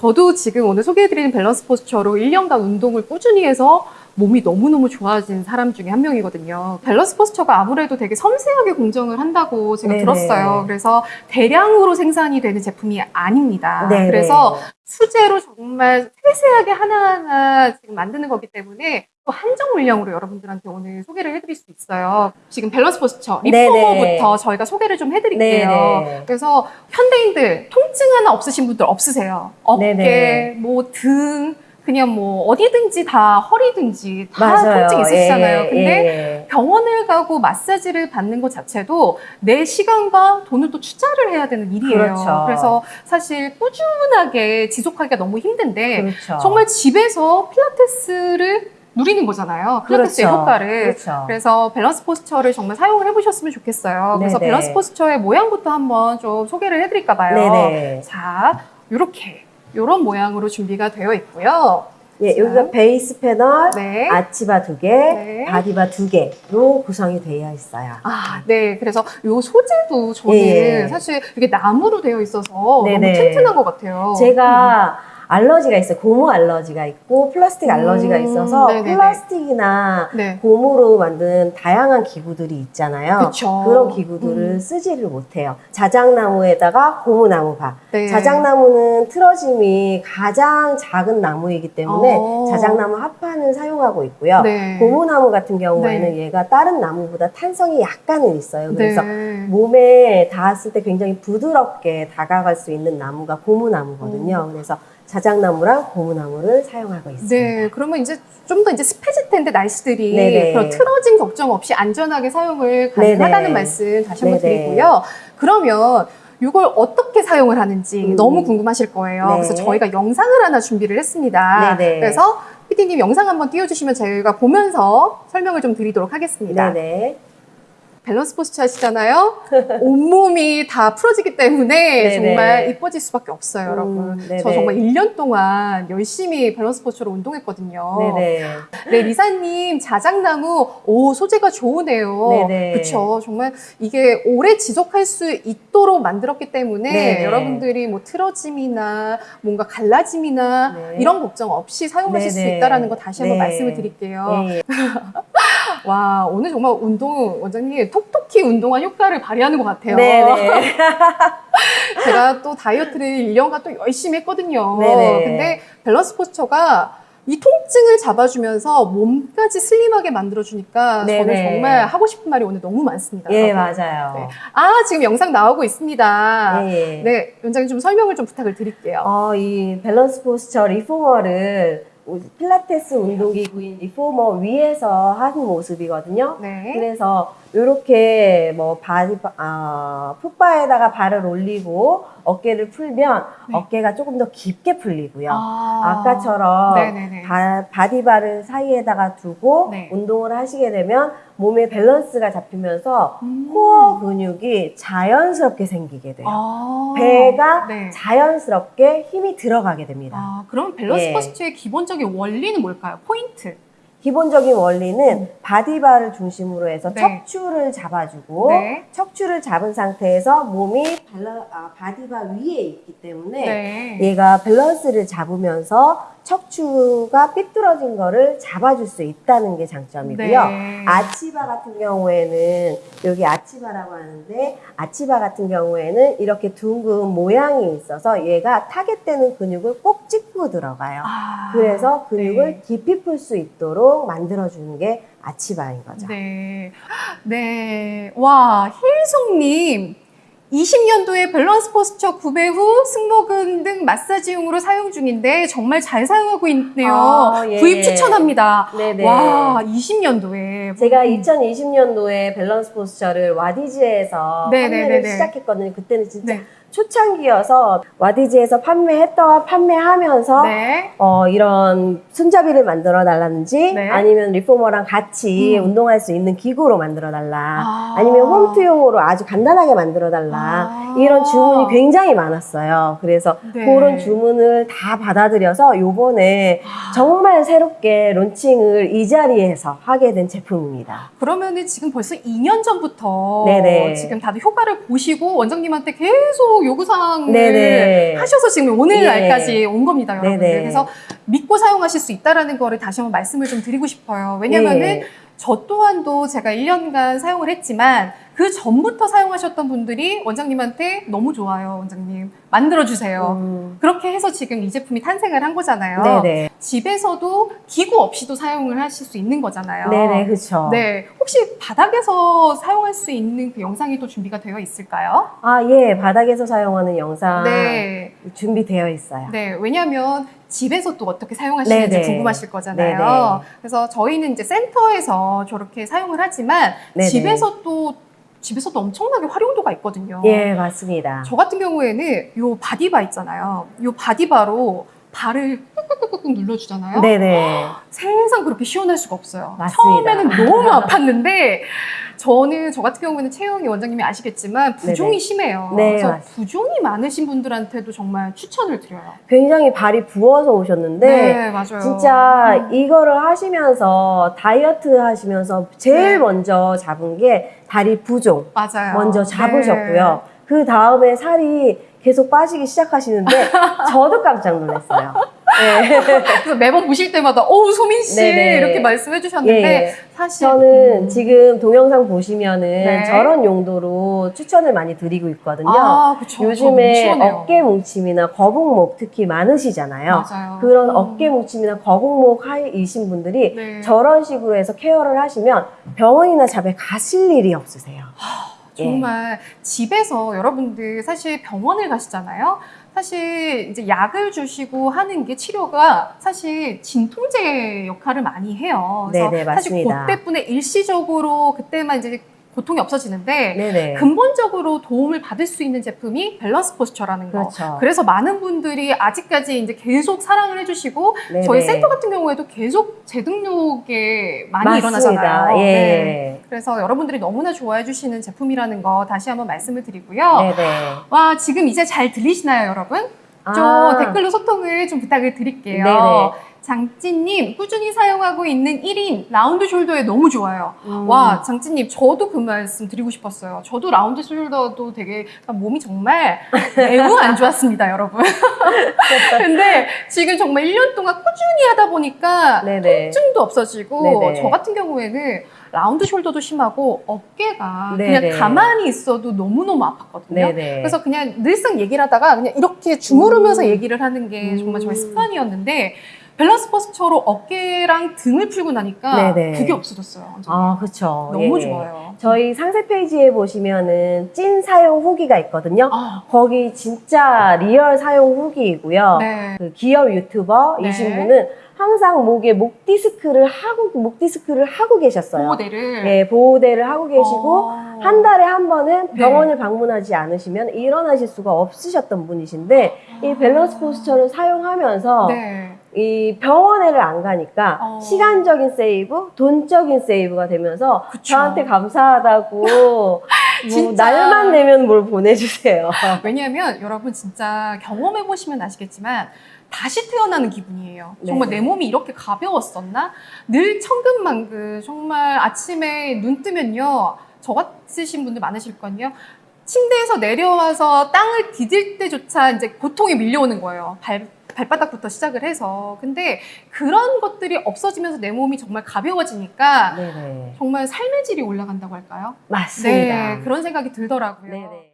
저도 지금 오늘 소개해드리는 밸런스 포스처로 1년간 운동을 꾸준히 해서 몸이 너무너무 좋아진 사람 중에 한 명이거든요. 밸런스 포스처가 아무래도 되게 섬세하게 공정을 한다고 제가 네네. 들었어요. 그래서 대량으로 생산이 되는 제품이 아닙니다. 네네. 그래서 수제로 정말 세세하게 하나하나 지금 만드는 거기 때문에 또 한정 물량으로 여러분들한테 오늘 소개를 해드릴 수 있어요. 지금 밸런스 포스처. reformer부터 저희가 소개를 좀 해드릴게요. 네네. 그래서 현대인들 통증 하나 없으신 분들 없으세요. 어깨, 네네. 뭐 등, 그냥 뭐 어디든지 다 허리든지 다 맞아요. 통증 있으시잖아요. 예, 근데 예. 병원을 가고 마사지를 받는 것 자체도 내 시간과 돈을 또 투자를 해야 되는 일이에요. 그렇죠. 래서 사실 꾸준하게 지속하기가 너무 힘든데 그렇죠. 정말 집에서 필라테스를 누리는 거잖아요. 필라테스의 그렇죠. 효과를. 그렇죠. 그래서 밸런스 포스처를 정말 사용을 해보셨으면 좋겠어요. 그래서 네네. 밸런스 포스처의 모양부터 한번 좀 소개를 해드릴까 봐요. 네네. 자, 이렇게 이런 모양으로 준비가 되어 있고요. 예, 자. 여기가 베이스 패널, 네. arch bar 두 개, 네. body bar 두 개로 구성이 되어 있어요. 아, 네. 그래서 이 소재도 저는 예. 사실 이게 나무로 되어 있어서 너무 네네. 튼튼한 것 같아요. 제가 알러지가 있어요. 고무 알러지가 있고 플라스틱 알러지가 음, 있어서 네네네. 플라스틱이나 네. 고무로 만든 다양한 기구들이 있잖아요. 그쵸. 런 기구들을 음. 쓰지를 못해요. 자작나무에다가 고무나무바. 네. 자작나무는 틀어짐이 가장 작은 나무이기 때문에 어. 자작나무 합판을 사용하고 있고요. 네. 고무나무 같은 경우에는 네. 얘가 다른 나무보다 탄성이 약간은 있어요. 그래서 네. 몸에 닿았을 때 굉장히 부드럽게 다가갈 수 있는 나무가 고무나무거든요. 그래서 자작나무랑 고무나무를 사용하고 있습니다. 네, 그러면 이제 좀 더 이제 습해질 텐데 날씨들이 네네. 그런 틀어진 걱정 없이 안전하게 사용을 가능하다는 네네. 말씀 다시 한번 네네. 드리고요. 그러면 이걸 어떻게 사용을 하는지 음. 너무 궁금하실 거예요. 네. 그래서 저희가 영상을 하나 준비를 했습니다. 네네. 그래서 PD님 영상 한번 띄워주시면 저희가 보면서 설명을 좀 드리도록 하겠습니다. 네네. 밸런스 포스처 하시잖아요. 온몸이 다 풀어지기 때문에 네네. 정말 이뻐질 수밖에 없어요, 음, 여러분. 네네. 저 정말 1년 동안 열심히 밸런스 포스처로 운동했거든요. 네네. 네, 리사님, 자작나무, 오, 소재가 좋으네요. 네네. 그쵸. 정말 이게 오래 지속할 수 있도록 만들었기 때문에 네네. 여러분들이 뭐 틀어짐이나 뭔가 갈라짐이나 네. 이런 걱정 없이 사용하실 수 네네. 있다라는 거 다시 한번 네. 말씀을 드릴게요. 예, 예. 와, 오늘 정말 운동, 원장님, 톡톡히 운동한 효과를 발휘하는 것 같아요. 네네. 제가 또 다이어트를 1년간 또 열심히 했거든요. 네네. 근데 밸런스 포스처가 이 통증을 잡아주면서 몸까지 슬림하게 만들어주니까 저는 네네. 정말 하고 싶은 말이 오늘 너무 많습니다. 예, 여러분. 맞아요. 네. 아, 지금 영상 나오고 있습니다. 예, 예. 네, 원장님 좀 설명을 좀 부탁을 드릴게요. 어, 이 밸런스 포스처 reformer를 필라테스 운동기구인 reformer 위에서 하는 모습이거든요. 네. 그래서 이렇게 뭐 body 아, foot bar에다가 발을 올리고 어깨를 풀면 네. 어깨가 조금 더 깊게 풀리고요. 아. 바, body bar를 사이에다가 두고 네. 운동을 하시게 되면 몸의 밸런스가 잡히면서 음. 코어 근육이 자연스럽게 생기게 돼요. 아, 배가 네. 자연스럽게 힘이 들어가게 됩니다. 아, 그럼 밸런스 예. 포스처의 기본적인 원리는 뭘까요? 포인트. 기본적인 원리는 body bar를 중심으로 해서 음. 네. 척추를 잡아주고 네. 척추를 잡은 상태에서 몸이 발라, 아, body bar 위에 있기 때문에 네. 얘가 밸런스를 잡으면서 척추가 삐뚤어진 거를 잡아줄 수 있다는 게 장점이고요. 네. arch bar 같은 경우에는 여기 아치바라고 하는데 아치바 같은 경우에는 이렇게 둥근 모양이 있어서 얘가 타겟되는 근육을 꼭 찍 고 들어가요. 아, 그래서 근육을 네. 깊이 풀 수 있도록 만들어주는 게 아치바인 거죠. 네. 네. 와, 힐송님. 20년도에 밸런스 포스처 구매 후 승모근 등 마사지용으로 사용 중인데 정말 잘 사용하고 있네요. 아, 예, 구입 예. 추천합니다. 네네. 와, 20년도에. 제가 2020년도에 밸런스 포스처를 와디즈에서 네네네네. 판매를 시작했거든요. 그때는 진짜 네. 초창기여서 와디즈에서 판매했던 판매하면서 네. 어, 이런 손잡이를 만들어 달라든지 네. 아니면 리포머랑 같이 음. 운동할 수 있는 기구로 만들어 달라. 아. 아. 니면 홈트용으로 아주 간단하게 만들어 달라. 아. 이런 주문이 굉장히 많았어요. 그래서 네. 그런 주문을 다 받아들여서 요번에 아. 정말 새롭게 론칭을 이 자리에서 하게 된 제품입니다. 그러면은 지금 벌써 2년 전부터 네네. 지금 다들 효과를 보시고 원장님한테 계속 사용 요구사항을 네네. 하셔서 지금 오늘 예. 날까지 온 겁니다, 여러분들. 네네. 그래서 믿고 사용하실 수 있다라는 거를 다시 한번 말씀을 좀 드리고 싶어요. 왜냐면은 예. 저 또한도 제가 1년간 사용을 했지만 그 전부터 사용하셨던 분들이 원장님한테 너무 좋아요, 원장님. 만들어주세요. 음, 그렇게 해서 지금 이 제품이 탄생을 한 거잖아요. 네네. 집에서도 기구 없이도 사용을 하실 수 있는 거잖아요. 네네, 그쵸. 네. 혹시 바닥에서 사용할 수 있는 그 영상이 또 준비가 되어 있을까요? 아, 예, 바닥에서 사용하는 영상 네. 준비되어 있어요. 네. 왜냐하면 집에서 또 어떻게 사용하시는지 네네. 궁금하실 거잖아요. 네네. 그래서 저희는 이제 센터에서 저렇게 사용을 하지만 네네. 집에서 또 집에서도 엄청나게 활용도가 있거든요. 예, 맞습니다. 저 같은 경우에는 요 바디바 있잖아요. 요 바디바로 발을 꾹꾹꾹꾹 눌러주잖아요. 네네. 세상 그렇게 시원할 수가 없어요. 맞습니다. 처음에는 너무 아팠는데 저는 저 같은 경우에는 채영이 원장님이 아시겠지만 부종이 네네. 심해요. 네, 그래서 맞습니다. 부종이 많으신 분들한테도 정말 추천을 드려요. 굉장히 발이 부어서 오셨는데, 네, 맞아요. 진짜 음. 이거를 하시면서 다이어트 하시면서 제일 네. 먼저 잡은 게 다리 부종 맞아요. 먼저 네. 잡으셨고요. 그 다음에 살이 계속 빠지기 시작하시는데 저도 깜짝 놀랐어요. 네. 그래서 매번 보실 때마다 어우 소민 씨 네네. 이렇게 말씀해 주셨는데 예, 예. 사실 저는 음. 지금 동영상 보시면은 네. 저런 용도로 추천을 많이 드리고 있거든요. 아, 그쵸. 요즘에. 어깨 뭉침이나 거북목 특히 많으시잖아요. 맞아요. 그런 음. 어깨 뭉침이나 거북목 하이이신 분들이 네. 저런 식으로 해서 케어를 하시면 병원이나 잡에 가실 일이 없으세요. 예. 정말 집에서 여러분들 사실 병원을 가시잖아요. 사실 이제 약을 주시고 하는 게 치료가 사실 진통제 역할을 많이 해요. 그래서 네네, 사실 맞습니다. 그때뿐에 일시적으로 그때만 이제 고통이 없어지는데 네네. 근본적으로 도움을 받을 수 있는 제품이 밸런스 포스처라는 거. 그렇죠. 그래서 많은 분들이 아직까지 이제 계속 사랑을 해주시고 네네. 저희 센터 같은 경우에도 계속 재등록에 많이 맞습니다. 일어나잖아요. 예. 네. 그래서 여러분들이 너무나 좋아해 주시는 제품이라는 거 다시 한번 말씀을 드리고요. 네네. 와 지금 이제 잘 들리시나요, 여러분? 좀 아. 댓글로 소통을 좀 부탁을 드릴게요. 네네. 장찌님 꾸준히 사용하고 있는 1인 round shoulder에 너무 좋아요. 음. 와 장찌님 저도 그 말씀 드리고 싶었어요. 저도 round shoulder도 되게 몸이 정말 매우 안 좋았습니다, 여러분. 근데 지금 정말 1년 동안 꾸준히 하다 보니까 네네. 통증도 없어지고 네네. 저 같은 경우에는 round shoulder도 심하고 어깨가 네네. 그냥 가만히 있어도 너무너무 아팠거든요. 네네. 그래서 그냥 늘상 얘기를 하다가 그냥 이렇게 주무르면서 음. 얘기를 하는 게 정말 저의 음. 습관이었는데 밸런스 포스처로 어깨랑 등을 풀고 나니까 네네. 그게 없어졌어요. 완전히. 아, 그쵸. 너무 예. 좋아요. 저희 상세 페이지에 보시면은 찐 사용 후기가 있거든요. 아, 거기 진짜 real 사용 후기이고요. 네. 그 기업 유튜버이신 네. 분은 항상 목에 목 디스크를 하고 목 디스크를 하고 계셨어요. 보호대를 예, 보호대를 하고 계시고 어. 한 달에 한 번은 네. 병원을 방문하지 않으시면 일어나실 수가 없으셨던 분이신데 이 밸런스 포스처를 사용하면서 네. 이 병원에를 안 가니까 어. 시간적인 save, 돈적인 save가 되면서 그쵸. 저한테 감사하다고 뭐. 날만 되면 뭘 보내주세요. 왜냐하면 여러분 진짜 경험해 보시면 아시겠지만 다시 태어나는 기분이에요. 정말 네네. 내 몸이 이렇게 가벼웠었나? 늘 천근만근 정말 아침에 눈 뜨면요. 저 같으신 분들 많으실 거요 침대에서 내려와서 땅을 디딜 때조차 이제 고통이 밀려오는 거예요. 발, 발바닥부터 시작을 해서. 근데 그런 것들이 없어지면서 내 몸이 정말 가벼워지니까 네네. 정말 삶의 질이 올라간다고 할까요? 맞습니다. 네, 그런 생각이 들더라고요. 네네.